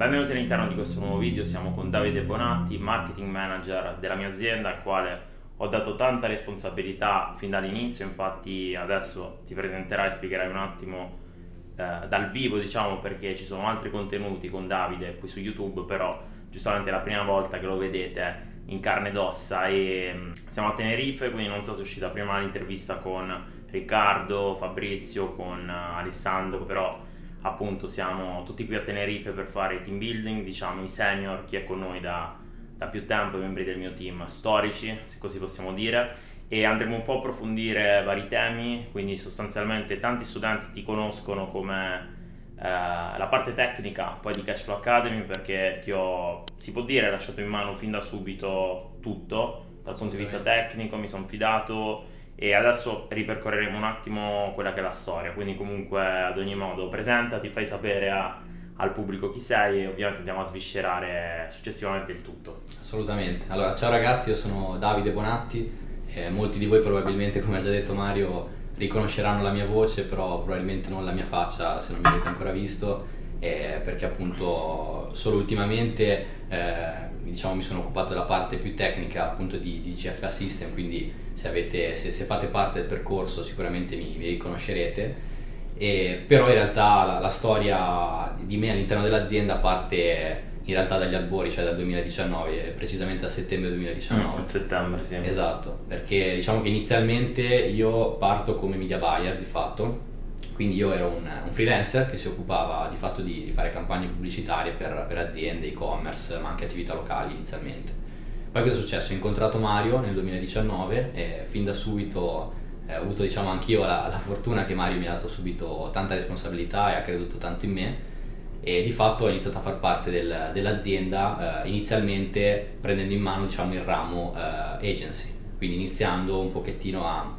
Benvenuti all'interno di questo nuovo video, siamo con Davide Bonatti, marketing manager della mia azienda al quale ho dato tanta responsabilità fin dall'inizio, infatti adesso ti presenterai e spiegherai un attimo eh, dal vivo diciamo perché ci sono altri contenuti con Davide qui su YouTube, però giustamente è la prima volta che lo vedete in carne ed ossa e mm, siamo a Tenerife, quindi non so se è uscita prima l'intervista con Riccardo, Fabrizio, con uh, Alessandro, però appunto siamo tutti qui a Tenerife per fare team building, diciamo i senior, chi è con noi da, da più tempo, i membri del mio team storici, se così possiamo dire, e andremo un po' a approfondire vari temi, quindi sostanzialmente tanti studenti ti conoscono come eh, la parte tecnica poi di Cashflow Academy perché ti ho, si può dire, lasciato in mano fin da subito tutto, dal punto di vista tecnico mi sono fidato e adesso ripercorreremo un attimo quella che è la storia, quindi comunque ad ogni modo presentati, fai sapere a, al pubblico chi sei e ovviamente andiamo a sviscerare successivamente il tutto. Assolutamente, allora ciao ragazzi, io sono Davide Bonatti, eh, molti di voi probabilmente come ha già detto Mario riconosceranno la mia voce, però probabilmente non la mia faccia se non mi avete ancora visto, eh, perché appunto solo ultimamente eh, diciamo, mi sono occupato della parte più tecnica appunto di, di GFA System, quindi se, avete, se, se, fate parte del percorso sicuramente mi, mi riconoscerete. E, però in realtà la, la, storia di me all'interno dell'azienda parte in realtà dagli albori, cioè dal 2019, precisamente da settembre 2019. Mm, settembre, sì. Esatto, perché diciamo che inizialmente io parto come media buyer di fatto, quindi io ero un, un, freelancer che si occupava di fatto di, di fare campagne pubblicitarie per, per aziende, e-commerce, ma anche attività locali inizialmente. Poi cosa è successo? Ho incontrato Mario nel 2019 e fin da subito eh, ho avuto diciamo anch'io la, la, fortuna che Mario mi ha dato subito tanta responsabilità e ha creduto tanto in me e di fatto ho iniziato a far parte del, dell'azienda eh, inizialmente prendendo in mano diciamo il ramo eh, agency, quindi iniziando un pochettino a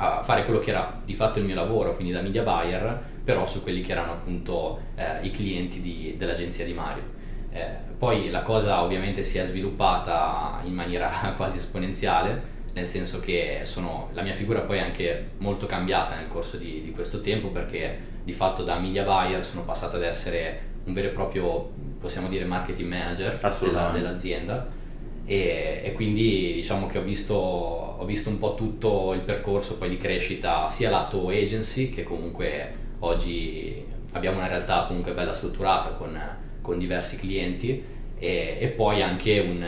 a fare quello che era di fatto il mio lavoro, quindi da media buyer, però su quelli che erano appunto eh, i clienti di, dell'agenzia di Mario. Eh, poi la cosa ovviamente si è sviluppata in maniera quasi esponenziale, nel senso che sono, la mia figura poi è anche molto cambiata nel corso di, di questo tempo perché di fatto da media buyer sono passato ad essere un vero e proprio, possiamo dire, marketing manager della, dell'azienda. E, e, quindi diciamo che ho visto, ho visto un po' tutto il percorso poi di crescita sia lato agency che comunque oggi abbiamo una realtà comunque bella strutturata con, con diversi clienti e, e poi anche un,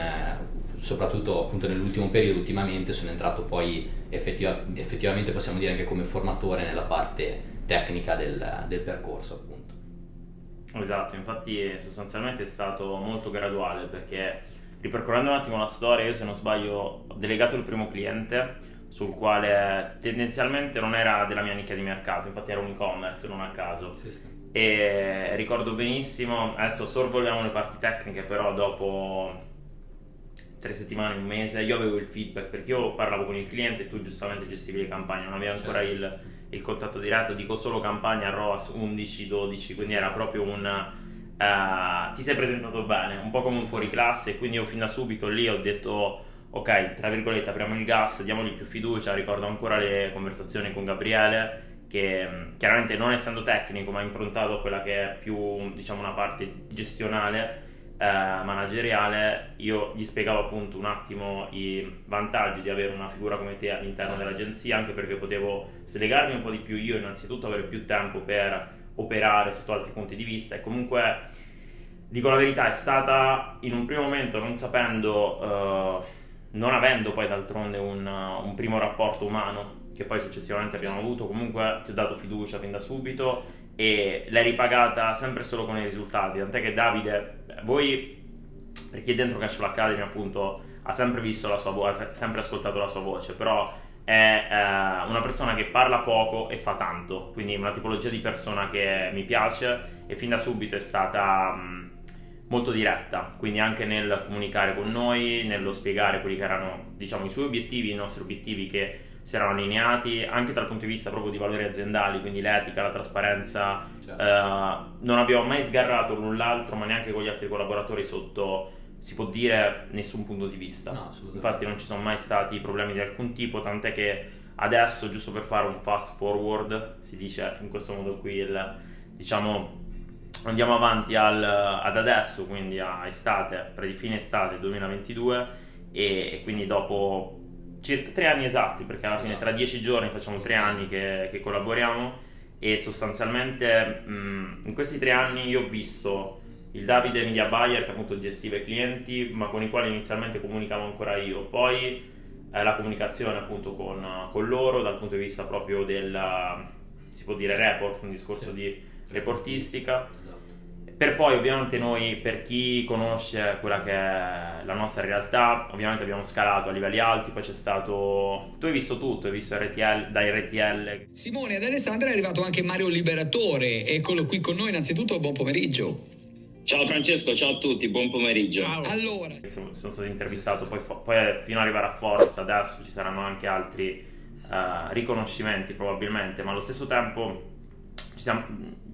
soprattutto appunto nell'ultimo periodo ultimamente sono entrato poi effettiva, effettivamente possiamo dire anche come formatore nella parte tecnica del, del percorso appunto. Esatto, infatti sostanzialmente è stato molto graduale perché ripercorrendo un attimo la storia, io se non sbaglio ho delegato il primo cliente sul quale tendenzialmente non era della mia nicchia di mercato, infatti era un e-commerce, non a caso. Sì, sì. E ricordo benissimo, adesso sorvoliamo le parti tecniche, però dopo tre settimane, un mese, io avevo il feedback perché io parlavo con il cliente e tu giustamente gestivi le campagne, non avevi ancora certo. il, il, contatto diretto, dico solo campagna ROAS 11-12, quindi era proprio un uh, ti sei presentato bene, un po' come un fuori classe, quindi io fin da subito lì ho detto ok, tra virgolette apriamo il gas, diamogli più fiducia, ricordo ancora le conversazioni con Gabriele che chiaramente non essendo tecnico ma improntato a quella che è più diciamo una parte gestionale eh, manageriale io gli spiegavo appunto un attimo i vantaggi di avere una figura come te all'interno dell'agenzia anche perché potevo slegarmi un po' di più io innanzitutto avere più tempo per operare sotto altri punti di vista. E comunque dico la verità è stata in un primo momento non sapendo uh, non avendo poi d'altronde un, un, primo rapporto umano che poi successivamente abbiamo avuto comunque ti ho dato fiducia fin da subito e l'hai ripagata sempre solo con i risultati. Tant'è che Davide voi per chi è dentro Cashflow Academy appunto ha sempre visto la sua voce sempre ascoltato la sua voce però è eh, una persona che parla poco e fa tanto, quindi una tipologia di persona che mi piace e fin da subito è stata mh, mm, molto diretta, quindi anche nel comunicare con noi, nello spiegare quelli che erano diciamo, i suoi obiettivi, i nostri obiettivi che si erano allineati anche dal punto di vista proprio di valori aziendali, quindi l'etica, la trasparenza, certo. eh, non abbiamo mai sgarrato l'un l'altro, ma neanche con gli altri collaboratori sotto si può dire nessun punto di vista. No, Infatti non ci sono mai stati problemi di alcun tipo, tant'è che adesso, giusto per fare un fast forward, si dice in questo modo qui, il, diciamo, andiamo avanti al, ad adesso, quindi a estate, pre fine estate 2022 e, e, quindi dopo circa tre anni esatti, perché alla fine tra dieci giorni facciamo tre anni che, che collaboriamo e sostanzialmente mh, in questi tre anni io ho visto il Davide Media Buyer che appunto gestiva i clienti ma con i quali inizialmente comunicavo ancora io, poi eh, la comunicazione appunto con, con, loro dal punto di vista proprio del, si può dire report, un discorso sì. di reportistica per poi ovviamente noi, per chi conosce quella che è la nostra realtà, ovviamente abbiamo scalato a livelli alti, poi c'è stato... Tu hai visto tutto, hai visto RTL, da RTL. Simone, ad Alessandra è arrivato anche Mario Liberatore, eccolo qui con noi, innanzitutto buon pomeriggio. Ciao Francesco, ciao a tutti, buon pomeriggio. Ciao. Allora, sono, sono stato intervistato, poi, poi, fino ad arrivare a Forza, adesso ci saranno anche altri uh, riconoscimenti probabilmente, ma allo stesso tempo ci siamo,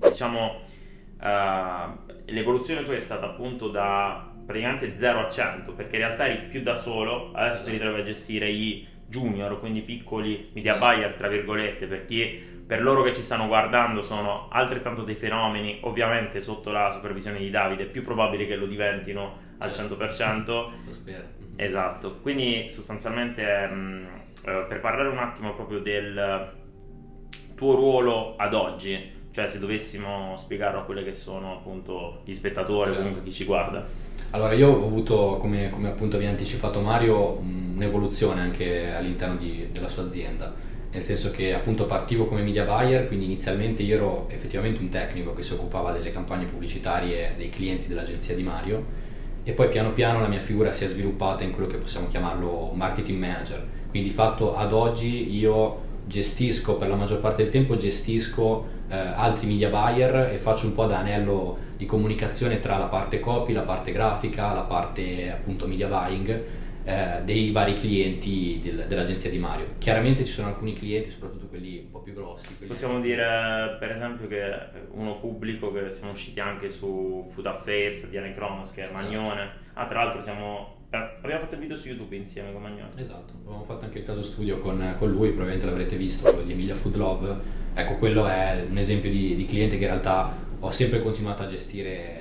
diciamo uh, l'evoluzione tua è stata appunto da praticamente 0 a 100 perché in realtà eri più da solo adesso ti ritrovi a gestire i junior quindi piccoli media buyer tra virgolette perché per loro che ci stanno guardando sono altrettanto dei fenomeni ovviamente sotto la supervisione di Davide è più probabile che lo diventino al 100% lo spero. Esatto. Quindi sostanzialmente mh, eh, per parlare un attimo proprio del tuo ruolo ad oggi cioè se dovessimo spiegarlo a quelli che sono appunto gli spettatori, certo. comunque chi ci guarda. Allora io ho avuto, come, come appunto vi ha anticipato Mario, un'evoluzione anche all'interno di, della sua azienda, nel senso che appunto partivo come media buyer, quindi inizialmente io ero effettivamente un tecnico che si occupava delle campagne pubblicitarie dei clienti dell'agenzia di Mario e poi piano piano la mia figura si è sviluppata in quello che possiamo chiamarlo marketing manager, quindi di fatto ad oggi io gestisco per la maggior parte del tempo gestisco eh, altri media buyer e faccio un po' da anello di comunicazione tra la parte copy, la parte grafica, la parte appunto media buying eh, dei vari clienti del, dell'agenzia di Mario. Chiaramente ci sono alcuni clienti, soprattutto quelli un po' più grossi. Possiamo dire per esempio che uno pubblico che siamo usciti anche su Food Affairs di Alain Kronos che è Magnone. Ah, tra l'altro siamo Abbiamo fatto il video su YouTube insieme con Magnone. Esatto, abbiamo fatto anche il caso studio con, con lui, probabilmente l'avrete visto, quello di Emilia Food Love Ecco, quello è un esempio di, di cliente che in realtà ho sempre continuato a gestire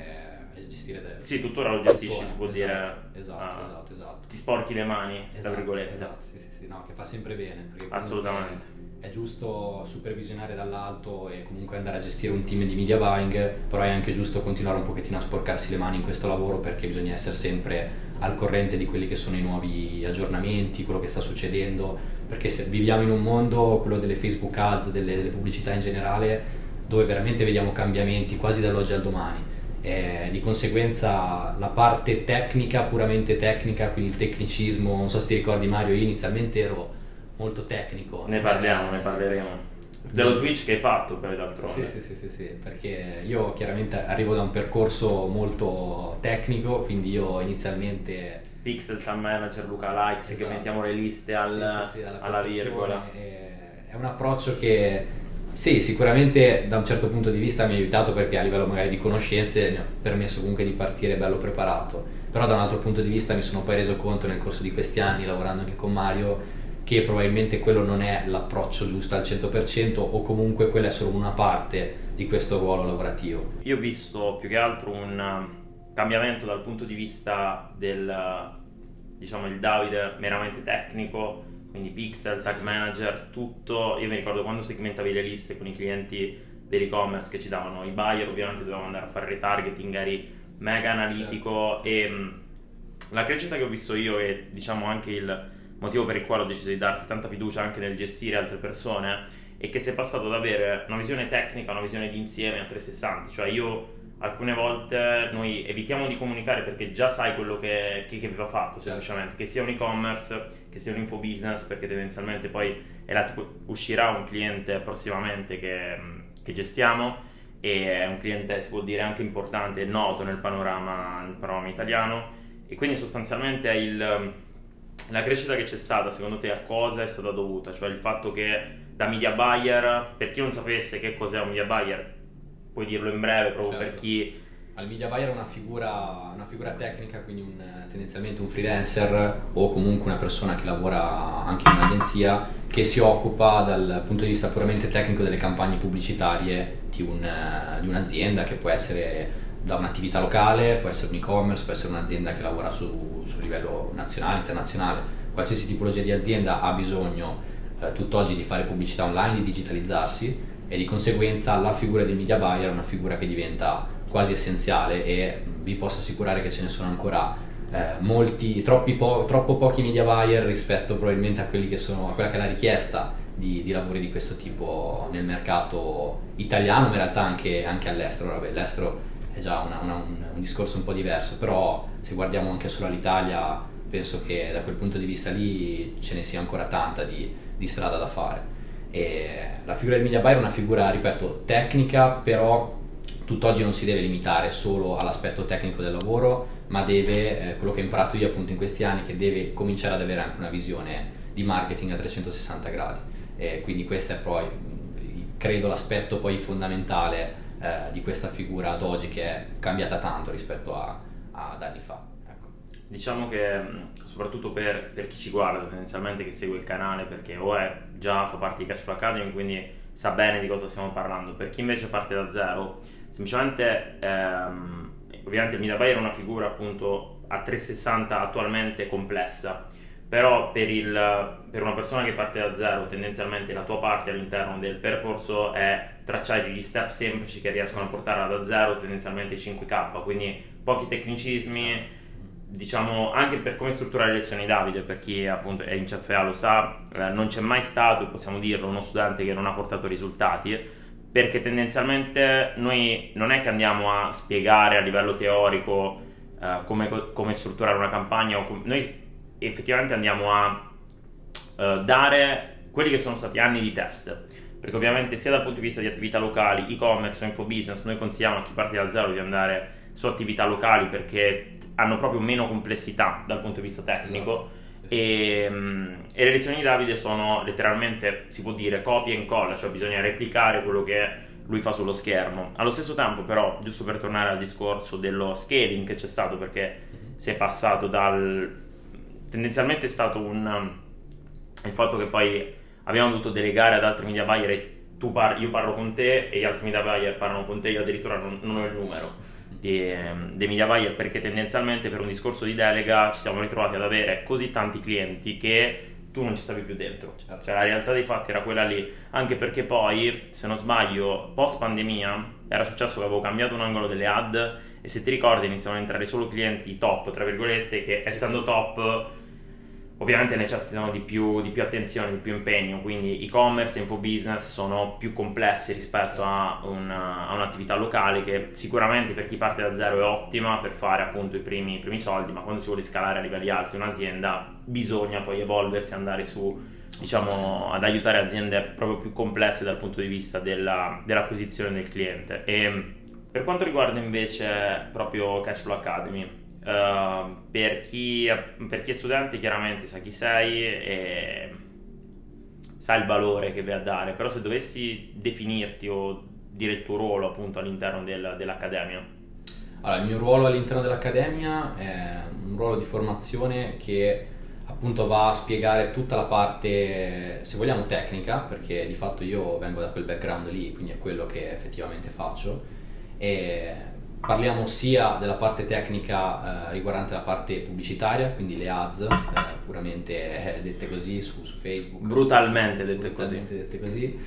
gestire del, sì, tuttora lo gestisci, si può esatto, dire. Esatto, ah, esatto, esatto. Ti sporchi le mani, esatto, tra virgolette. Esatto, sì, sì, sì, no, che fa sempre bene. Assolutamente. È giusto supervisionare dall'alto e comunque andare a gestire un team di media buying, però è anche giusto continuare un pochettino a sporcarsi le mani in questo lavoro perché bisogna essere sempre al corrente di quelli che sono i nuovi aggiornamenti, quello che sta succedendo perché se viviamo in un mondo, quello delle Facebook ads, delle, delle pubblicità in generale, dove veramente vediamo cambiamenti quasi dall'oggi al domani. E di conseguenza la parte tecnica, puramente tecnica, quindi il tecnicismo, non so se ti ricordi Mario, io inizialmente ero molto tecnico. Ne parliamo, eh, ne parleremo. Dello switch che hai fatto poi d'altronde. Sì, sì, sì, sì, sì, perché io chiaramente arrivo da un percorso molto tecnico, quindi io inizialmente Pixel Time Manager, Luca Likes, esatto. che mettiamo le liste al, sì, sì, sì, alla, alla virgola. È, è un approccio che sì, sicuramente da un certo punto di vista mi ha aiutato perché a livello magari di conoscenze mi ha permesso comunque di partire bello preparato, però da un altro punto di vista mi sono poi reso conto nel corso di questi anni lavorando anche con Mario che probabilmente quello non è l'approccio giusto al 100% o comunque quella è solo una parte di questo ruolo lavorativo. Io ho visto più che altro un cambiamento dal punto di vista del diciamo il Davide meramente tecnico quindi pixel, tag manager, tutto io mi ricordo quando segmentavi le liste con i clienti dell'e-commerce che ci davano i buyer ovviamente dovevamo andare a fare retargeting eri mega analitico certo. e mh, la crescita che ho visto io e diciamo anche il motivo per il quale ho deciso di darti tanta fiducia anche nel gestire altre persone è che sei passato ad avere una visione tecnica, una visione d'insieme a 360 cioè io alcune volte noi evitiamo di comunicare perché già sai quello che, che, che va fatto certo. semplicemente, che sia un e-commerce, che sia un infobusiness, perché tendenzialmente poi tipo, uscirà un cliente prossimamente che, che, gestiamo e è un cliente si può dire anche importante e noto nel panorama, nel panorama italiano e quindi sostanzialmente il, la crescita che c'è stata secondo te a cosa è stata dovuta? Cioè il fatto che da media buyer, per chi non sapesse che cos'è un media buyer, puoi dirlo in breve proprio certo. per chi Al media buyer è una figura, una figura tecnica, quindi un, tendenzialmente un freelancer o comunque una persona che lavora anche in un'agenzia che si occupa dal punto di vista puramente tecnico delle campagne pubblicitarie di, un, di un'azienda che può essere da un'attività locale, può essere un e-commerce, può essere un'azienda che lavora su, su livello nazionale, internazionale. Qualsiasi tipologia di azienda ha bisogno eh, tutt'oggi di fare pubblicità online, di digitalizzarsi e di conseguenza la figura del media buyer è una figura che diventa quasi essenziale e vi posso assicurare che ce ne sono ancora eh, molti, po- troppo pochi media buyer rispetto probabilmente a, che sono, a quella che è la richiesta di, di, lavori di questo tipo nel mercato italiano, ma in realtà anche, anche all'estero. Vabbè, l'estero è già una, una, un, un, discorso un po' diverso, però se guardiamo anche solo all'Italia penso che da quel punto di vista lì ce ne sia ancora tanta di, di strada da fare. E la figura del media buyer è una figura, ripeto, tecnica, però tutt'oggi non si deve limitare solo all'aspetto tecnico del lavoro, ma deve, eh, quello che ho imparato io appunto in questi anni, che deve cominciare ad avere anche una visione di marketing a 360 gradi. E quindi questo è poi, credo, l'aspetto poi fondamentale eh, di questa figura ad oggi che è cambiata tanto rispetto a, ad anni fa. Diciamo che soprattutto per, per, chi ci guarda tendenzialmente che segue il canale perché o è già fa parte di Cashflow Academy quindi sa bene di cosa stiamo parlando, per chi invece parte da zero semplicemente ehm, ovviamente il buyer è una figura appunto a 360 attualmente complessa però per, il, per, una persona che parte da zero tendenzialmente la tua parte all'interno del percorso è tracciare gli step semplici che riescono a portare da zero tendenzialmente 5k quindi pochi tecnicismi diciamo anche per come strutturare le lezioni Davide per chi appunto è in CFA lo sa eh, non c'è mai stato possiamo dirlo uno studente che non ha portato risultati perché tendenzialmente noi non è che andiamo a spiegare a livello teorico uh, come, come, strutturare una campagna, com- noi effettivamente andiamo a uh, dare quelli che sono stati anni di test, perché ovviamente sia dal punto di vista di attività locali, e-commerce o infobusiness, noi consigliamo a chi parte da zero di andare su attività locali perché hanno proprio meno complessità dal punto di vista tecnico. Esatto e, e, le lezioni di Davide sono letteralmente, si può dire, copia e incolla, cioè bisogna replicare quello che lui fa sullo schermo. Allo stesso tempo, però, giusto per tornare al discorso dello scaling che c'è stato, perché mhm. si è passato dal. tendenzialmente è stato un. il fatto che poi abbiamo dovuto delegare ad altri media buyer e tu par- io parlo con te e gli altri media buyer parlano con te, io addirittura non, non ho il numero dei, dei media buyer perché tendenzialmente per un discorso di delega ci siamo ritrovati ad avere così tanti clienti che tu non ci stavi più dentro. Certo. Cioè la realtà dei fatti era quella lì, anche perché poi, se non sbaglio, post pandemia era successo che avevo cambiato un angolo delle ad e se ti ricordi iniziano ad entrare solo clienti top, tra virgolette, che sì, essendo top ovviamente necessitano di più, di più, attenzione, di più impegno, quindi e-commerce e infobusiness sono più complessi rispetto a, una, a, un'attività locale che sicuramente per chi parte da zero è ottima per fare appunto i primi, i primi soldi, ma quando si vuole scalare a livelli alti un'azienda bisogna poi evolversi, andare su diciamo ad aiutare aziende proprio più complesse dal punto di vista della, dell'acquisizione del cliente. E per quanto riguarda invece proprio Cashflow Academy, Uh, per, chi, per, chi, è studente chiaramente sa chi sei e sa il valore che vai a dare, però se dovessi definirti o dire il tuo ruolo appunto all'interno del, dell'accademia. Allora, il mio ruolo all'interno dell'accademia è un ruolo di formazione che appunto va a spiegare tutta la parte, se vogliamo, tecnica, perché di fatto io vengo da quel background lì, quindi è quello che effettivamente faccio. E parliamo sia della parte tecnica eh, riguardante la parte pubblicitaria, quindi le ads, eh, puramente eh, dette così su, su, Facebook. Brutalmente dette brutalmente così. Dette così.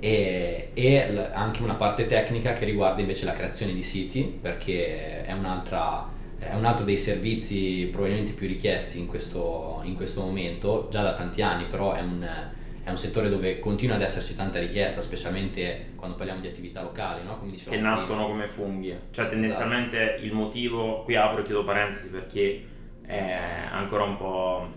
E, e l- anche una parte tecnica che riguarda invece la creazione di siti, perché è, un'altra, è un altro dei servizi probabilmente più richiesti in questo, in questo momento, già da tanti anni, però è un è un settore dove continua ad esserci tanta richiesta, specialmente quando parliamo di attività locali, no? che nascono come funghi. Cioè tendenzialmente esatto. il motivo, qui apro e chiudo parentesi perché è ancora un po',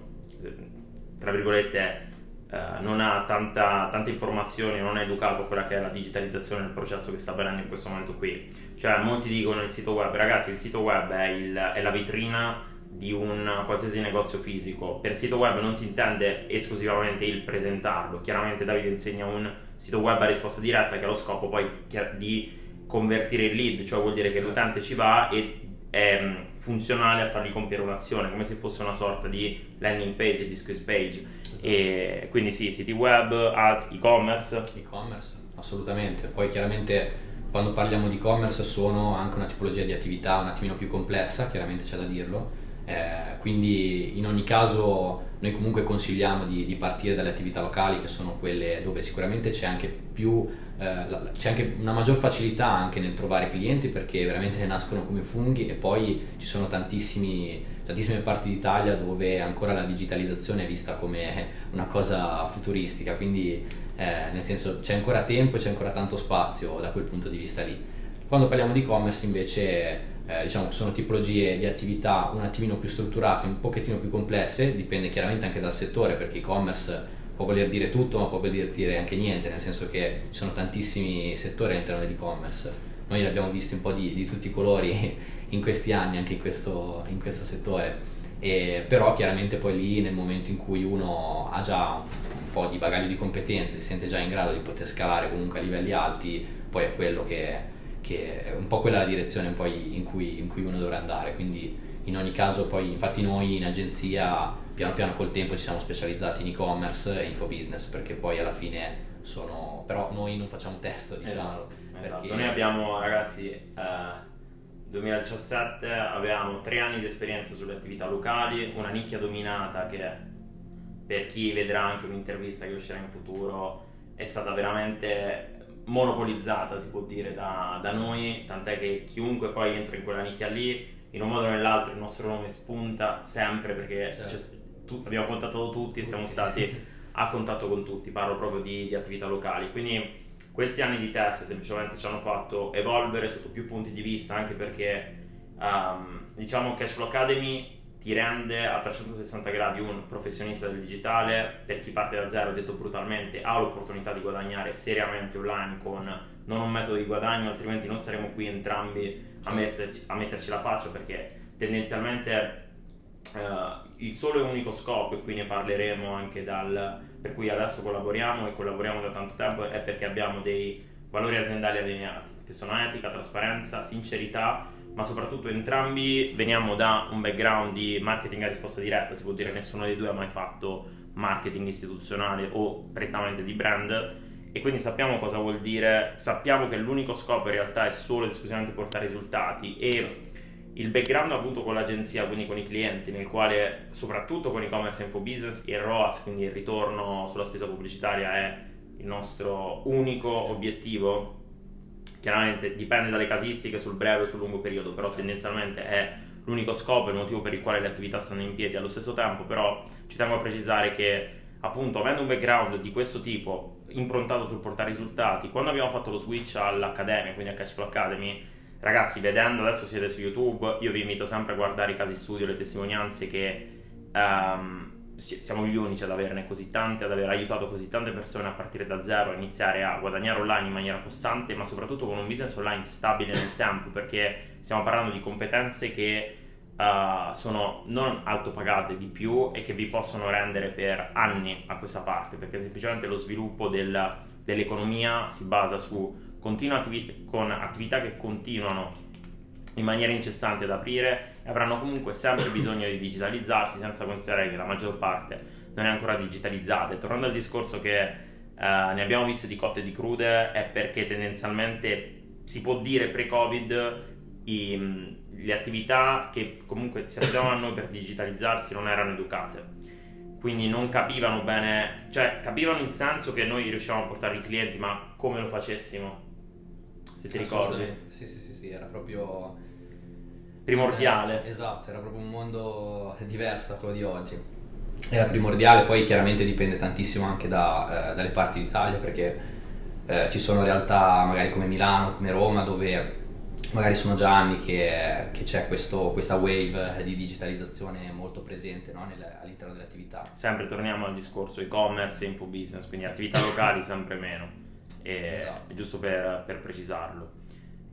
tra virgolette, eh, non ha tanta, tante informazioni, non è educato a quella che è la digitalizzazione del processo che sta avvenendo in questo momento qui. Cioè molti dicono il sito web, ragazzi il sito web è, il, è la vetrina di un qualsiasi negozio fisico. Per sito web non si intende esclusivamente il presentarlo, chiaramente Davide insegna un sito web a risposta diretta che ha lo scopo poi di convertire il lead, cioè vuol dire che Certo. l'utente ci va e è mm, funzionale a fargli compiere un'azione, come se fosse una sorta di landing page, di squeeze page. Esatto. E quindi sì, siti web, ads, e-commerce. E-commerce, assolutamente. Poi chiaramente quando parliamo di e-commerce sono anche una tipologia di attività un attimino più complessa, chiaramente c'è da dirlo. Eh, quindi in ogni caso noi comunque consigliamo di, di partire dalle attività locali che sono quelle dove sicuramente c'è anche più eh, c'è anche una maggior facilità anche nel trovare clienti perché veramente ne nascono come funghi e poi ci sono tantissime parti d'Italia dove ancora la digitalizzazione è vista come una cosa futuristica, quindi eh, nel senso c'è ancora tempo e c'è ancora tanto spazio da quel punto di vista lì. Quando parliamo di e-commerce invece eh, diciamo sono tipologie di attività un attimino più strutturate, un pochettino più complesse, dipende chiaramente anche dal settore perché e-commerce può voler dire tutto ma può voler dire anche niente, nel senso che ci sono tantissimi settori all'interno dell'e-commerce. Noi li abbiamo visti un po' di, di tutti i colori in questi anni, anche in questo, in questo settore. E, però chiaramente poi lì nel momento in cui uno ha già un po' di bagaglio di competenze, si sente già in grado di poter scalare comunque a livelli alti, poi è quello che, che è un po' quella la direzione poi in cui, in cui uno dovrà andare. Quindi in ogni caso poi infatti noi in agenzia piano piano col tempo ci siamo specializzati in e-commerce e infobusiness perché poi alla fine sono però noi non facciamo testo diciamo Esatto, esatto. Noi abbiamo, ragazzi, eh, 2017 avevamo tre anni di esperienza sulle attività locali, una nicchia dominata che per chi vedrà anche un'intervista che uscirà in futuro è stata veramente monopolizzata, si può dire, da, da noi, tant'è che chiunque poi entra in quella nicchia lì, in un modo o nell'altro il nostro nome spunta sempre perché Certo. c'è- tu- abbiamo contattato tutti e siamo stati a contatto con tutti, parlo proprio di, di attività locali. Quindi questi anni di test semplicemente ci hanno fatto evolvere sotto più punti di vista, anche perché ehm, diciamo Cashflow Academy ti rende a 360 gradi un professionista del digitale, per chi parte da zero, detto brutalmente, ha l'opportunità di guadagnare seriamente online con non un metodo di guadagno, altrimenti non saremo qui entrambi a metterci, a metterci la faccia perché tendenzialmente eh, il solo e unico scopo, e qui ne parleremo anche dal per cui adesso collaboriamo e collaboriamo da tanto tempo, è perché abbiamo dei valori aziendali allineati, che sono etica, trasparenza, sincerità, ma soprattutto entrambi veniamo da un background di marketing a risposta diretta, si può dire nessuno dei due ha mai fatto marketing istituzionale o prettamente di brand e quindi sappiamo cosa vuol dire, sappiamo che l'unico scopo in realtà è solo ed esclusivamente portare risultati e il background avuto con l'agenzia, quindi con i clienti, nel quale soprattutto con e-commerce e infobusiness il ROAS, quindi il ritorno sulla spesa pubblicitaria è il nostro unico obiettivo. Chiaramente dipende dalle casistiche sul breve e sul lungo periodo, però tendenzialmente è l'unico scopo e il motivo per il quale le attività stanno in piedi allo stesso tempo, però ci tengo a precisare che appunto avendo un background di questo tipo improntato sul portare risultati, quando abbiamo fatto lo switch all'Accademia, quindi a Cashflow Academy, ragazzi vedendo adesso siete su YouTube, io vi invito sempre a guardare i casi studio, le testimonianze che si- siamo gli unici ad averne così tante, ad aver aiutato così tante persone a partire da zero, a iniziare a guadagnare online in maniera costante, ma soprattutto con un business online stabile nel tempo, perché stiamo parlando di competenze che eh, sono non alto pagate di più e che vi possono rendere per anni a questa parte, perché semplicemente lo sviluppo del- dell'economia si basa su continue attivi- con attività che continuano in maniera incessante ad aprire avranno comunque sempre bisogno di digitalizzarsi senza considerare che la maggior parte non è ancora digitalizzata. E tornando al discorso che eh, ne abbiamo viste di cotte e di crude è perché tendenzialmente si può dire pre-Covid i- mh, le attività che comunque si affidavano a noi per digitalizzarsi non erano educate. Quindi non capivano bene, cioè capivano il senso che noi riuscivamo a portare i clienti, ma come lo facessimo? Se ti ricordi? Sì, sì, sì, sì, era proprio Primordiale. Eh, esatto, era proprio un mondo diverso da quello di oggi. Era primordiale, poi chiaramente dipende tantissimo anche da, eh, dalle parti d'Italia perché eh, ci sono realtà magari come Milano, come Roma dove magari sono già anni che, che c'è questo- questa wave di digitalizzazione molto presente no, nel- all'interno delle attività. Sempre torniamo al discorso e-commerce e infobusiness, quindi attività locali sempre meno. E, Esatto. Giusto per, per precisarlo.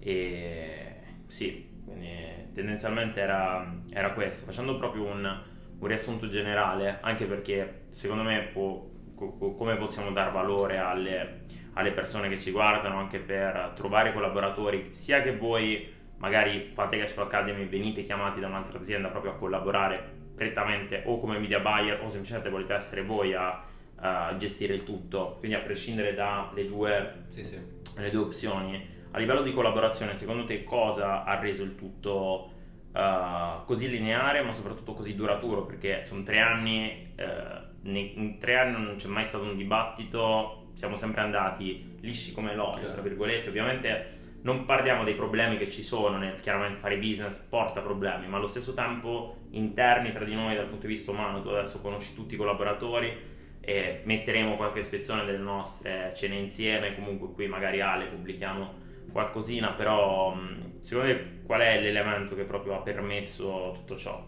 E sì, quindi tendenzialmente era, era questo. Facendo proprio un, un riassunto generale, anche perché secondo me può- co- co- come possiamo dar valore alle, alle persone che ci guardano anche per trovare collaboratori, sia che voi magari fate Cash Academy, venite chiamati da un'altra azienda proprio a collaborare prettamente o come media buyer o semplicemente volete essere voi a, a gestire il tutto, quindi a prescindere dalle due, sì, sì. due opzioni. A livello di collaborazione, secondo te cosa ha reso il tutto uh, così lineare, ma soprattutto così duraturo? Perché sono tre anni, uh, in tre anni non c'è mai stato un dibattito, siamo sempre andati lisci come l'olio, certo. tra virgolette. Ovviamente non parliamo dei problemi che ci sono nel chiaramente fare business porta problemi, ma allo stesso tempo interni tra di noi dal punto di vista umano, tu adesso conosci tutti i collaboratori e metteremo qualche ispezione delle nostre cene insieme, comunque qui magari Ale pubblichiamo qualcosina, però secondo te qual è l'elemento che proprio ha permesso tutto ciò?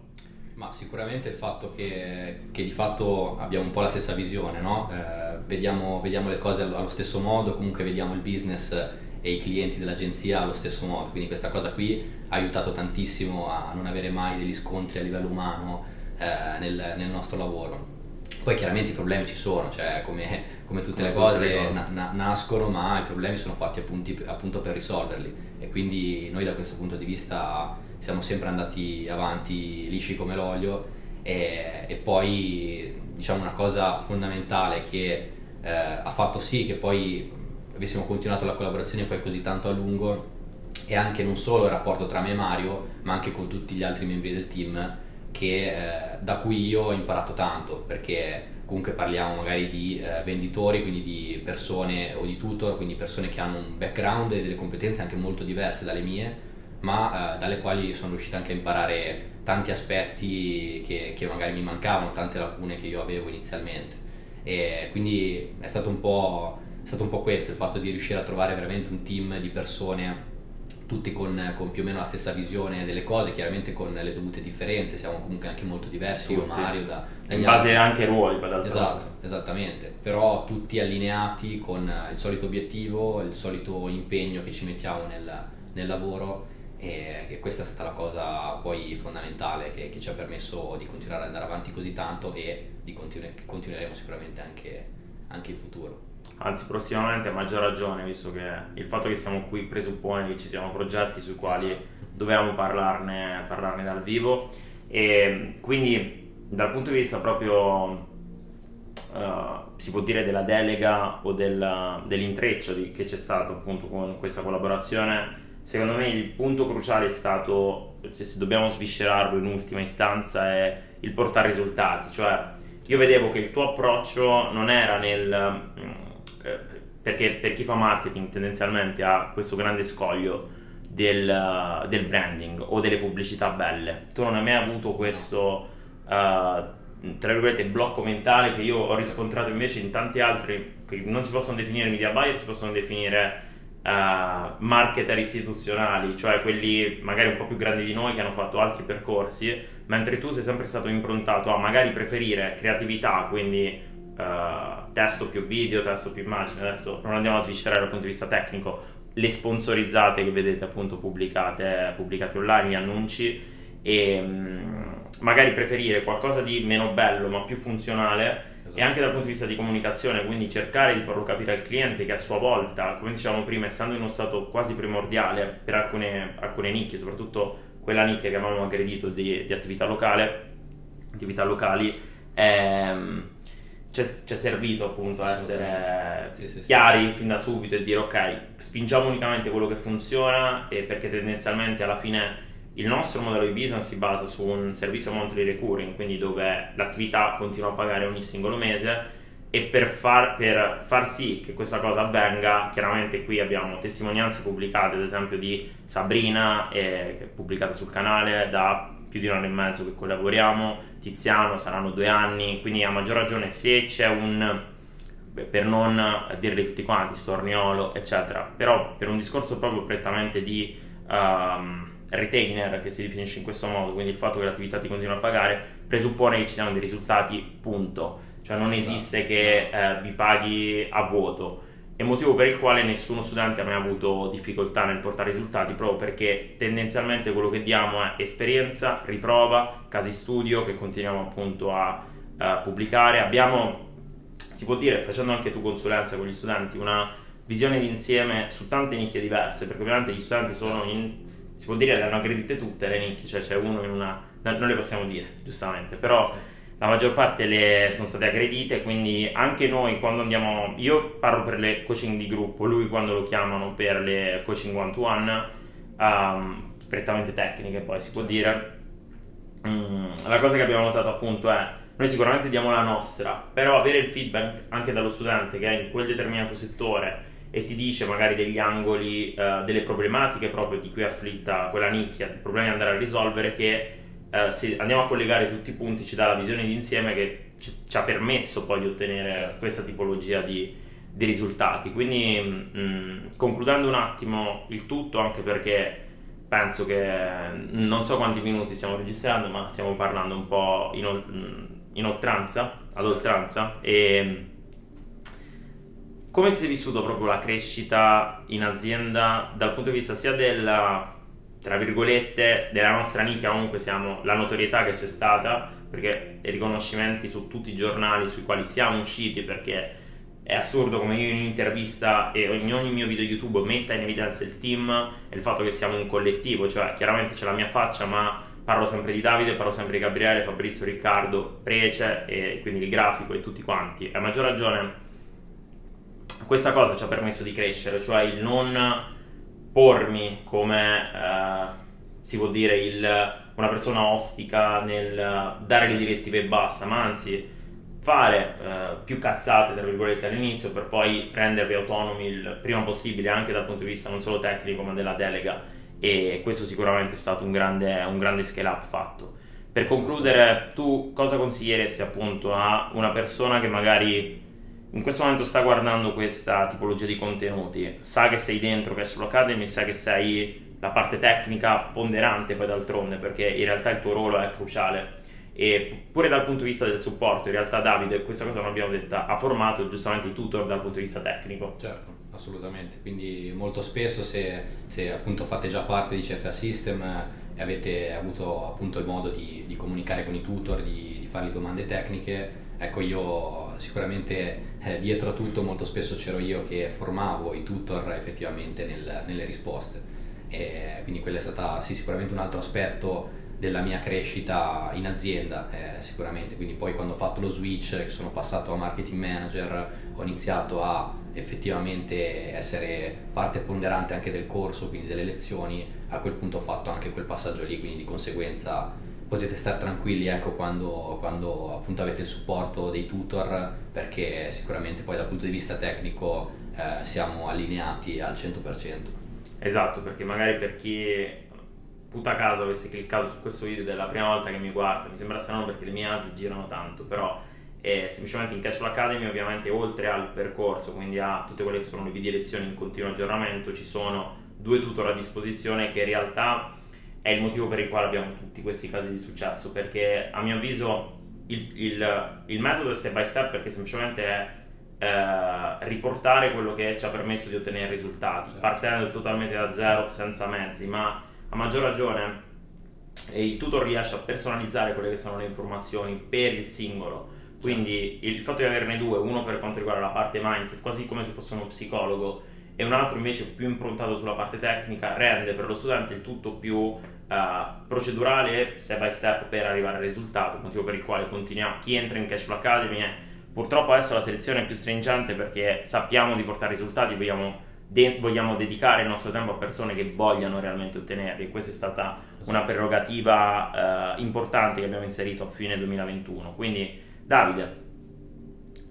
Ma sicuramente il fatto che, che di fatto abbiamo un po' la stessa visione, no? eh, vediamo, vediamo le cose allo stesso modo, comunque vediamo il business e i clienti dell'agenzia allo stesso modo, quindi questa cosa qui ha aiutato tantissimo a non avere mai degli scontri a livello umano eh, nel, nel, nostro lavoro. Poi chiaramente i problemi ci sono, cioè come, come tutte come le cose, le cose. Na, na, nascono, ma i problemi sono fatti appunti, appunto per risolverli e quindi noi da questo punto di vista siamo sempre andati avanti lisci come l'olio e, e poi diciamo una cosa fondamentale che eh, ha fatto sì che poi avessimo continuato la collaborazione poi così tanto a lungo e anche non solo il rapporto tra me e Mario ma anche con tutti gli altri membri del team che, eh, da cui io ho imparato tanto perché comunque parliamo magari di eh, venditori, quindi di persone o di tutor, quindi persone che hanno un background e delle competenze anche molto diverse dalle mie, ma eh, dalle quali sono riuscito anche a imparare tanti aspetti che, che, magari mi mancavano, tante lacune che io avevo inizialmente. E quindi è stato è stato un po' questo, il fatto di riuscire a trovare veramente un team di persone tutti con, con, più o meno la stessa visione delle cose, chiaramente con le dovute differenze, siamo comunque anche molto diversi, tutti. io Mario da, in base altri. anche ai ruoli, esatto, esattamente, però tutti allineati con il solito obiettivo, il solito impegno che ci mettiamo nel, nel lavoro e, e, questa è stata la cosa poi fondamentale che, che, ci ha permesso di continuare ad andare avanti così tanto e di continu- continueremo sicuramente anche, anche in futuro anzi prossimamente a maggior ragione, visto che il fatto che siamo qui presuppone che ci siano progetti sui quali esatto. dobbiamo parlarne, parlarne dal vivo e quindi dal punto di vista proprio Uh, si può dire della delega o del, dell'intreccio di, che c'è stato appunto con questa collaborazione secondo me il punto cruciale è stato se, se dobbiamo sviscerarlo in ultima istanza è il portare risultati cioè io vedevo che il tuo approccio non era nel perché per chi fa marketing tendenzialmente ha questo grande scoglio del, del, branding o delle pubblicità belle. Tu non hai mai avuto questo, uh, tra virgolette, blocco mentale che io ho riscontrato invece in tanti altri, che non si possono definire media buyer, si possono definire uh, marketer istituzionali, cioè quelli magari un po' più grandi di noi che hanno fatto altri percorsi, mentre tu sei sempre stato improntato a magari preferire creatività, quindi uh, testo più video, testo più immagine, adesso non andiamo a sviscerare dal punto di vista tecnico, le sponsorizzate che vedete appunto pubblicate, pubblicate online, gli annunci. E um, magari preferire qualcosa di meno bello ma più funzionale. Esatto. e anche dal punto di vista di comunicazione, quindi cercare di farlo capire al cliente che a sua volta, come dicevamo prima, essendo in uno stato quasi primordiale per alcune, alcune nicchie, soprattutto quella nicchia che avevamo aggredito di, di attività locale, attività locali, ehm, ci è servito appunto a essere sì, sì, chiari sì. fin da subito e dire ok, spingiamo unicamente quello che funziona e perché tendenzialmente alla fine il nostro modello di business si basa su un servizio monthly recurring, quindi dove l'attività continua a pagare ogni singolo mese e per far, per far sì che questa cosa avvenga, chiaramente qui abbiamo testimonianze pubblicate, ad esempio di Sabrina, eh, pubblicate sul canale da più di un anno e mezzo che collaboriamo, Tiziano saranno due anni, quindi a maggior ragione se c'è un, per non dirli tutti quanti, storniolo, eccetera, però per un discorso proprio prettamente di um, retainer che si definisce in questo modo, quindi il fatto che l'attività ti continua a pagare, presuppone che ci siano dei risultati, punto. Cioè non esiste che eh, vi paghi a vuoto è motivo per il quale nessuno studente ha mai avuto difficoltà nel portare risultati proprio perché tendenzialmente quello che diamo è esperienza, riprova, casi studio che continuiamo appunto a, a pubblicare. Abbiamo, si può dire, facendo anche tu consulenza con gli studenti, una visione d'insieme su tante nicchie diverse, perché ovviamente gli studenti sono in, si può dire, le hanno aggredite tutte le nicchie, cioè c'è uno in una, non le possiamo dire, giustamente, però la maggior parte le sono state aggredite, quindi anche noi quando andiamo, io parlo per le coaching di gruppo, lui quando lo chiamano per le coaching one to one, um, prettamente tecniche poi si può dire, um, la cosa che abbiamo notato appunto è noi sicuramente diamo la nostra, però avere il feedback anche dallo studente che è in quel determinato settore e ti dice magari degli angoli, uh, delle problematiche proprio di cui è afflitta quella nicchia, problemi da andare a risolvere che uh, se andiamo a collegare tutti i punti ci dà la visione d'insieme che ci, ci ha permesso poi di ottenere questa tipologia di, di risultati. Quindi mh, mm, concludendo un attimo il tutto, anche perché penso che non so quanti minuti stiamo registrando, ma stiamo parlando un po' in, mm, in oltranza, ad oltranza. E come ti sei vissuto proprio la crescita in azienda dal punto di vista sia della tra virgolette della nostra nicchia comunque siamo la notorietà che c'è stata perché i riconoscimenti su tutti i giornali sui quali siamo usciti perché è assurdo come io in un'intervista e in ogni mio video YouTube metta in evidenza il team e il fatto che siamo un collettivo, cioè chiaramente c'è la mia faccia ma parlo sempre di Davide, parlo sempre di Gabriele, Fabrizio, Riccardo, Prece e quindi il grafico e tutti quanti. A maggior ragione questa cosa ci ha permesso di crescere, cioè il non pormi come eh, si può dire il, una persona ostica nel dare le direttive e basta, ma anzi fare eh, più cazzate, tra virgolette, all'inizio per poi rendervi autonomi il prima possibile anche dal punto di vista non solo tecnico ma della delega e questo sicuramente è stato un grande, un grande scale up fatto. Per concludere, tu cosa consiglieresti appunto a una persona che magari in questo momento sta guardando questa tipologia di contenuti, sa che sei dentro Castle Academy, sa che sei la parte tecnica ponderante poi d'altronde perché in realtà il tuo ruolo è cruciale. E pure dal punto di vista del supporto, in realtà Davide, questa cosa non abbiamo detta, ha formato giustamente i tutor dal punto di vista tecnico. Certo, assolutamente, quindi molto spesso se, se appunto fate già parte di CFA System e avete avuto appunto il modo di, di comunicare con i tutor, di, di fargli domande tecniche, ecco io sicuramente eh, dietro a tutto molto spesso c'ero io che formavo i tutor effettivamente nel, nelle risposte. E quindi quello è stato sì, sicuramente un altro aspetto della mia crescita in azienda eh, sicuramente. Quindi poi quando ho fatto lo switch sono passato a marketing manager ho iniziato a effettivamente essere parte ponderante anche del corso quindi delle lezioni. A quel punto ho fatto anche quel passaggio lì quindi di conseguenza potete stare tranquilli ecco, quando, quando avete il supporto dei tutor perché sicuramente poi dal punto di vista tecnico eh, siamo allineati al 100% esatto perché magari per chi puta caso avesse cliccato su questo video della prima volta che mi guarda, mi sembra strano perché le mie ads girano tanto, però è semplicemente in Casual Academy ovviamente oltre al percorso, quindi a tutte quelle che sono le video lezioni in continuo aggiornamento, ci sono due tutor a disposizione che in realtà è il motivo per il quale abbiamo tutti questi casi di successo, perché a mio avviso il, il, il metodo è step by step perché semplicemente è eh, riportare quello che ci ha permesso di ottenere risultati, certo. partendo totalmente da zero, senza mezzi, ma a maggior ragione il tutor riesce a personalizzare quelle che sono le informazioni per il singolo quindi il fatto di averne due uno per quanto riguarda la parte mindset quasi come se fosse uno psicologo e un altro invece più improntato sulla parte tecnica rende per lo studente il tutto più uh, procedurale step by step per arrivare al risultato motivo per il quale continuiamo chi entra in Cashflow Academy è purtroppo adesso la selezione è più stringente perché sappiamo di portare risultati vogliamo de- vogliamo dedicare il nostro tempo a persone che vogliano realmente ottenerli. Questa è stata una prerogativa eh, importante che abbiamo inserito a fine 2021. Quindi, Davide,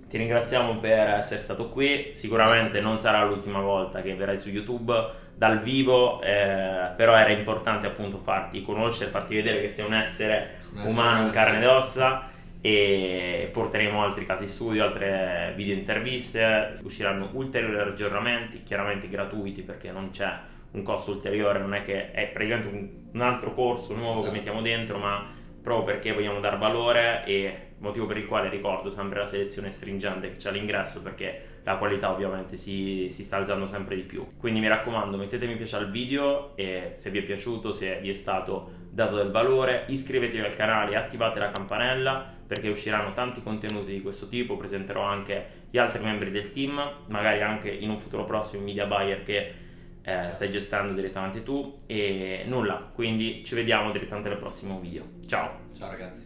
ti ringraziamo per essere stato qui. Sicuramente non sarà l'ultima volta che verrai su YouTube dal vivo, eh, però era importante appunto farti conoscere, farti vedere che sei un essere umano in carne ed ossa e porteremo altri casi studio, altre video interviste, usciranno ulteriori aggiornamenti, chiaramente gratuiti perché non c'è un costo ulteriore, non è che è praticamente un, un altro corso nuovo esatto. che mettiamo dentro, ma proprio perché vogliamo dar valore e motivo per il quale ricordo sempre la selezione stringente che c'è all'ingresso perché la qualità ovviamente si, si, sta alzando sempre di più. Quindi mi raccomando mettete mi piace al video e se vi è piaciuto, se vi è stato dato del valore, iscrivetevi al canale e attivate la campanella perché usciranno tanti contenuti di questo tipo, presenterò anche gli altri membri del team, magari anche in un futuro prossimo i media buyer che eh, stai gestendo direttamente tu e nulla, quindi ci vediamo direttamente al prossimo video. Ciao! Ciao ragazzi!